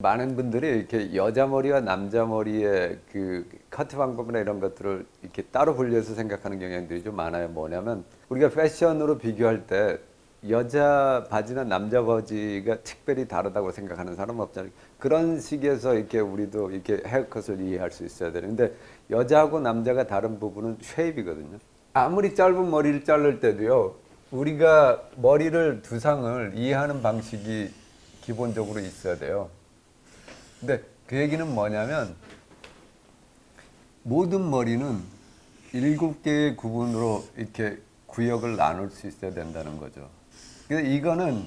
많은 분들이 이렇게 여자 머리와 남자 머리의 그 커트 방법이나 이런 것들을 이렇게 따로 분리해서 생각하는 경향들이 좀 많아요. 뭐냐면 우리가 패션으로 비교할 때 여자 바지나 남자 바지가 특별히 다르다고 생각하는 사람은 없잖아요. 그런 식에서 이렇게 우리도 이렇게 헤어컷을 이해할 수 있어야 되는데 여자하고 남자가 다른 부분은 쉐입이거든요. 아무리 짧은 머리를 자를 때도요. 우리가 머리를 두상을 이해하는 방식이 기본적으로 있어야 돼요. 근데 그 얘기는 뭐냐면 모든 머리는 일곱 개의 구분으로 이렇게 구역을 나눌 수 있어야 된다는 거죠. 그래서 이거는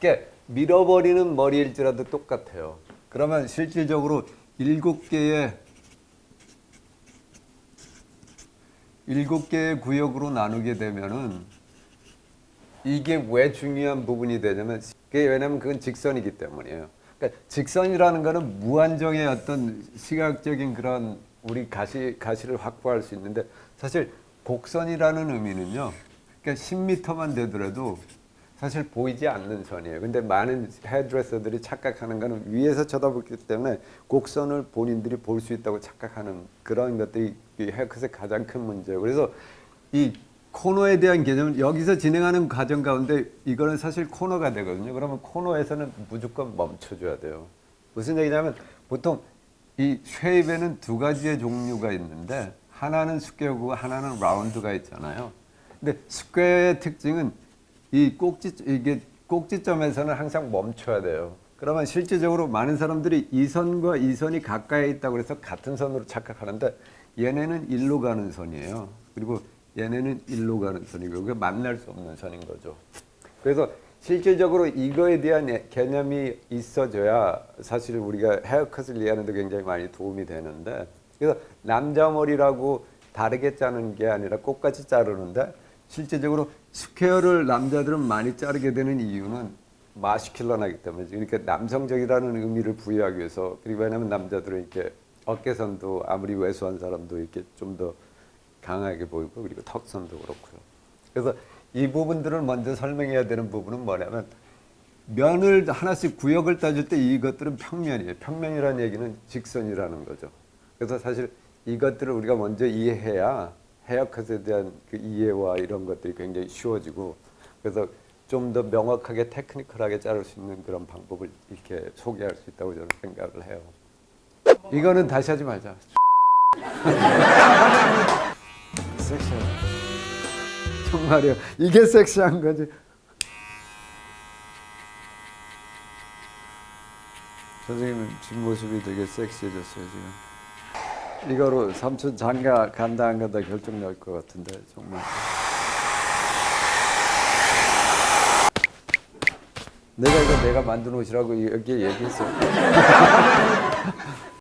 이렇게 밀어버리는 머리일지라도 똑같아요. 그러면 실질적으로 일곱 개의 일곱 개의 구역으로 나누게 되면은 이게 왜 중요한 부분이 되냐면 그게 왜냐면 그건 직선이기 때문이에요. 그러니까 직선이라는 거는 무한정의 어떤 시각적인 그런 우리 가시 가시를 확보할 수 있는데 사실 곡선이라는 의미는요. 그러니까 10m만 되더라도 사실 보이지 않는 선이에요. 근데 많은 헤드레서들이 착각하는 거는 위에서 쳐다보기 때문에 곡선을 본인들이 볼 수 있다고 착각하는 그런 것들이 이 헤어컷의 가장 큰 문제예요. 그래서 이 코너에 대한 개념은 여기서 진행하는 과정 가운데 이거는 사실 코너가 되거든요. 그러면 코너에서는 무조건 멈춰줘야 돼요. 무슨 얘기냐면 보통 이 shape에는 두 가지의 종류가 있는데 하나는 스퀘어고 하나는 round가 있잖아요. 근데 square의 특징은 이 꼭지 이게 꼭지점에서는 항상 멈춰야 돼요. 그러면 실질적으로 많은 사람들이 이 선과 이 선이 가까이 있다고 해서 같은 선으로 착각하는데 얘네는 일로 가는 선이에요. 그리고 얘네는 일로 가는 선이고 그게 만날 수 없는 선인 거죠. 그래서 실질적으로 이거에 대한 개념이 있어져야 사실 우리가 헤어컷을 이해하는 데 굉장히 많이 도움이 되는데 그래서 남자 머리라고 다르게 자르는 게 아니라 똑같이 자르는데 실제적으로 square를 남자들은 많이 자르게 되는 이유는 masculine하기 때문에 그러니까 남성적이라는 의미를 부여하기 위해서 그리고 왜냐하면 남자들은 이렇게 어깨선도 아무리 왜소한 사람도 이렇게 좀더 강하게 보이고 그리고 턱선도 그렇고요. 그래서 이 부분들을 먼저 설명해야 되는 부분은 뭐냐면 면을 하나씩 구역을 따질 때 이것들은 평면이에요. 평면이라는 얘기는 직선이라는 거죠. 그래서 사실 이것들을 우리가 먼저 이해해야 헤어컷에 대한 그 이해와 이런 것들이 굉장히 쉬워지고 그래서 좀 더 명확하게 테크니컬하게 자를 수 있는 그런 방법을 이렇게 소개할 수 있다고 저는 생각을 해요. 이거는 다시 하지 말자. 섹시하다. 정말이요. 이게 섹시한 거지. 선생님 뒷모습이 되게 섹시해졌어요 지금. 이거로 삼촌 장가 간다 안 간다 결정 날 것 같은데 정말. 내가 이거 내가 만든 옷이라고 여기 얘기했어.